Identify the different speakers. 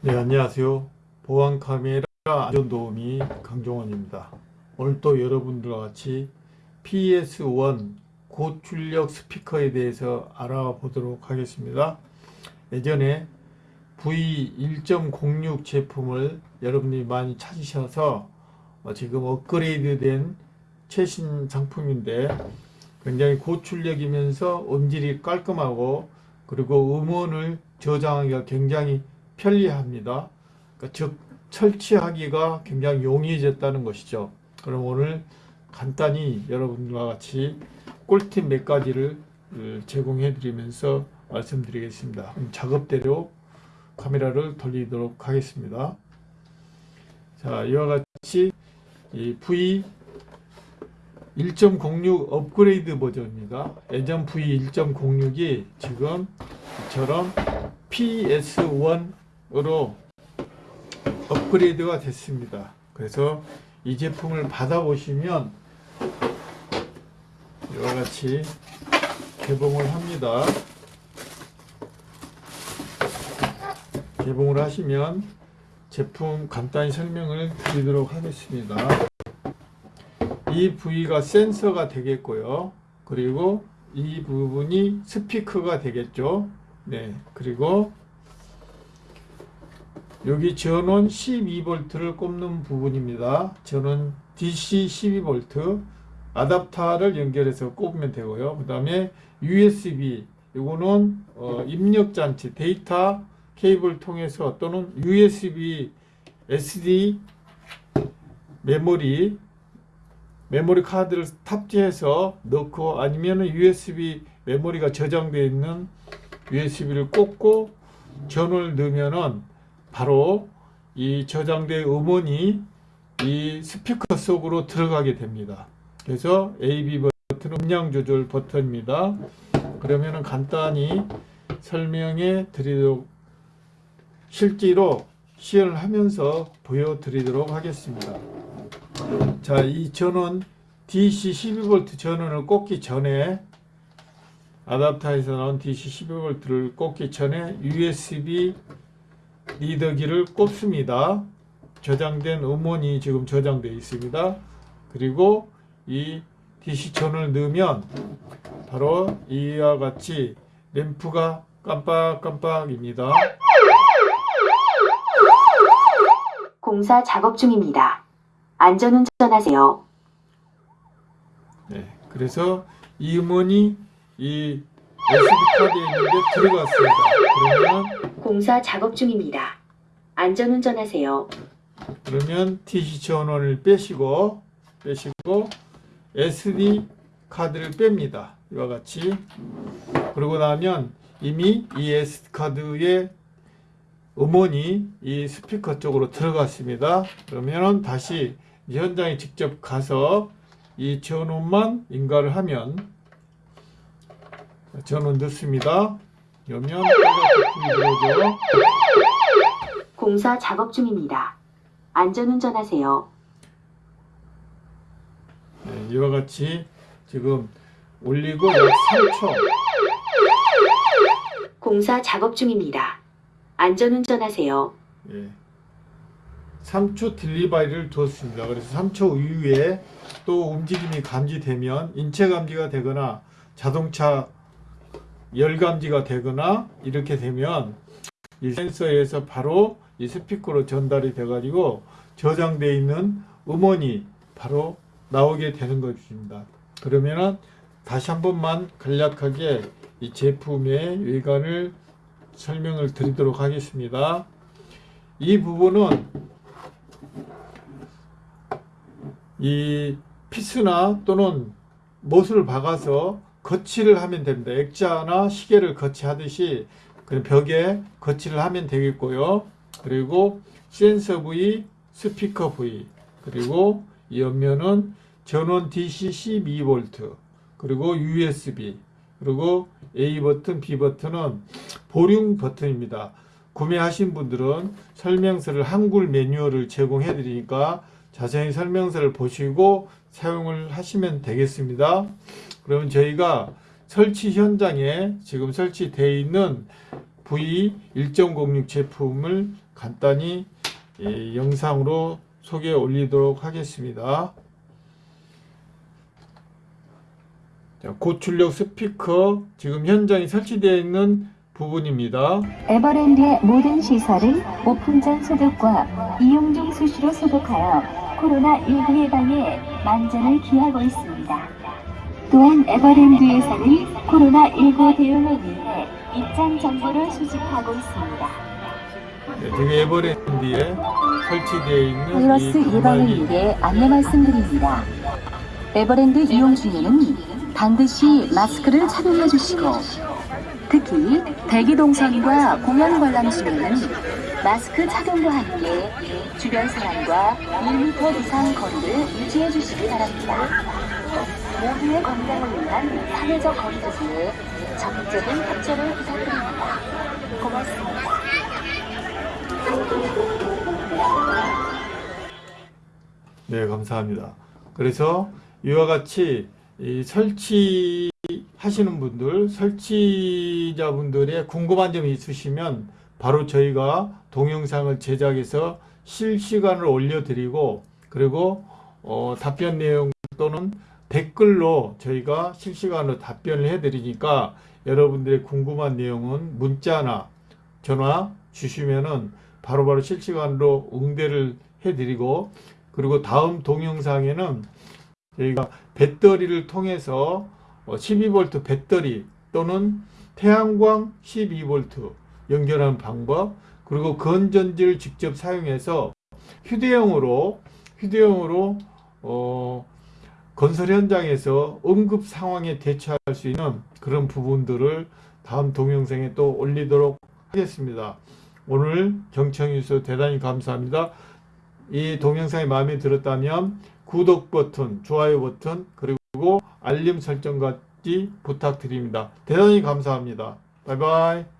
Speaker 1: 네 안녕하세요. 보안카메라 안전도우미 강종원입니다. 오늘 또 여러분들과 같이 PS1 고출력 스피커에 대해서 알아보도록 하겠습니다. 예전에 V1.06 제품을 여러분들이 많이 찾으셔서 어, 지금 업그레이드 된 최신 상품인데 굉장히 고출력이면서 음질이 깔끔하고 그리고 음원을 저장하기가 굉장히 편리합니다. 그러니까 즉 설치하기가 굉장히 용이해졌다는 것이죠. 그럼 오늘 간단히 여러분과 같이 꿀팁 몇 가지를 어, 제공해 드리면서 말씀드리겠습니다. 작업대로 카메라를 돌리도록 하겠습니다. 자, 이와 같이 이 V 1.06 업그레이드 버전입니다. 예전 V1.06이 지금 이처럼 PS1 으로 업그레이드가 됐습니다. 그래서 이 제품을 받아보시면 이와 같이 개봉을 합니다. 개봉을 하시면 제품 간단히 설명을 드리도록 하겠습니다. 이 부위가 센서가 되겠고요. 그리고 이 부분이 스피커가 되겠죠. 네. 그리고 여기 전원 12V를 꼽는 부분입니다. 전원 DC 12V 아답터를 연결해서 꼽으면 되고요. 그 다음에 USB 이거는 어, 입력 장치 데이터 케이블 통해서 또는 USB SD 메모리 메모리 카드를 탑재해서 넣고 아니면 USB 메모리가 저장되어 있는 USB를 꽂고 전원을 넣으면은 바로 이 저장된 음원이 이 스피커 속으로 들어가게 됩니다. 그래서 AB 버튼 음량 조절 버튼입니다. 그러면은 간단히 설명해 드리도록 실제로 시연을 하면서 보여드리도록 하겠습니다. 자, 이 전원 DC 12V 전원을 꽂기 전에 아답터에서 나온 DC 12V를 꽂기 전에 USB 리더기를 꼽습니다. 저장된 음원이 지금 저장되어 있습니다. 그리고 이 DC 전원을 넣으면 바로 이와 같이 램프가 깜빡깜빡입니다.
Speaker 2: 공사 작업 중입니다. 안전운전하세요.
Speaker 1: 네, 그래서 이 음원이 이 SD 카드에 있는데 들어갔습니다. 그러면
Speaker 2: 공사 작업 중입니다. 안전운전하세요.
Speaker 1: 그러면 TC 전원을 빼시고 빼시고 SD 카드를 뺍니다. 이와 같이 그러고 나면 이미 이 SD 카드에 음원이 이 스피커 쪽으로 들어갔습니다. 그러면 다시 현장에 직접 가서 이 전원만 인가를 하면 전원 넣습니다. 들어오죠.
Speaker 2: 공사 작업 중입니다. 안전운전하세요.
Speaker 1: 네, 이와 같이 지금 올리고 약 3초
Speaker 2: 공사 작업 중입니다. 안전운전하세요.
Speaker 1: 예. 3초 딜리바이를 두었습니다. 그래서 3초 이후에 또 움직임이 감지되면 인체 감지가 되거나 자동차 열 감지가 되거나 이렇게 되면 이 센서에서 바로 이 스피커로 전달이 돼 가지고 저장되어 있는 음원이 바로 나오게 되는 것입니다. 그러면은 다시 한 번만 간략하게 이 제품의 외관을 설명을 드리도록 하겠습니다. 이 부분은 이 피스나 또는 못을 박아서 거치를 하면 됩니다. 액자나 시계를 거치하듯이 그 벽에 거치를 하면 되겠고요. 그리고 센서 부위, 스피커 부위, 그리고 이 옆면은 전원 DC 12V, 그리고 USB, 그리고 A 버튼, B 버튼은 보륨 버튼입니다. 구매하신 분들은 설명서를 한글 매뉴얼을 제공해 드리니까 자세히 설명서를 보시고 사용을 하시면 되겠습니다. 그러면 저희가 설치 현장에 지금 설치되어 있는 V1.06 제품을 간단히 예, 영상으로 소개 올리도록 하겠습니다. 자, 고출력 스피커 지금 현장에 설치되어 있는 부분입니다.
Speaker 3: 에버랜드의 모든 시설은 오픈 전 소독과 이용 중 수시로 소독하여 코로나19 예방에 만전을 기하고 있습니다. 또한 에버랜드에서는 코로나19 대응을 위해 입장 정보를 수집하고 있습니다.
Speaker 1: 네, 에버랜드에 설치되어 있는
Speaker 3: 바이러스
Speaker 1: 이
Speaker 3: 예방을 위해 안내 말씀드립니다. 에버랜드 이용 중에는 반드시 마스크를 착용해 주시고 특히 대기 동선과 공연 관람 중에는 마스크 착용과 함께 주변 사람과 1m 이상 거리를 유지해 주시기 바랍니다. 모두의 건강을 위한 사회적 거리두기에 적극적인 협조를 부탁드립니다. 고맙습니다.
Speaker 1: 네, 감사합니다. 그래서 이와 같이 이 설치하시는 분들, 설치자분들의 궁금한 점이 있으시면 바로 저희가 동영상을 제작해서 실시간으로 올려드리고 그리고 어, 답변 내용 또는 댓글로 저희가 실시간으로 답변을 해드리니까 여러분들의 궁금한 내용은 문자나 전화 주시면은 바로바로 실시간으로 응대를 해드리고 그리고 다음 동영상에는 저희가 배터리를 통해서 12V 배터리 또는 태양광 12V 연결하는 방법 그리고 건전지를 직접 사용해서 휴대용으로 휴대용으로 어, 건설 현장에서 응급 상황에 대처할 수 있는 그런 부분들을 다음 동영상에 또 올리도록 하겠습니다. 오늘 경청해주셔서 대단히 감사합니다. 이 동영상이 마음에 들었다면 구독 버튼, 좋아요 버튼, 그리고 알림 설정까지 부탁드립니다. 대단히 감사합니다. 바이바이.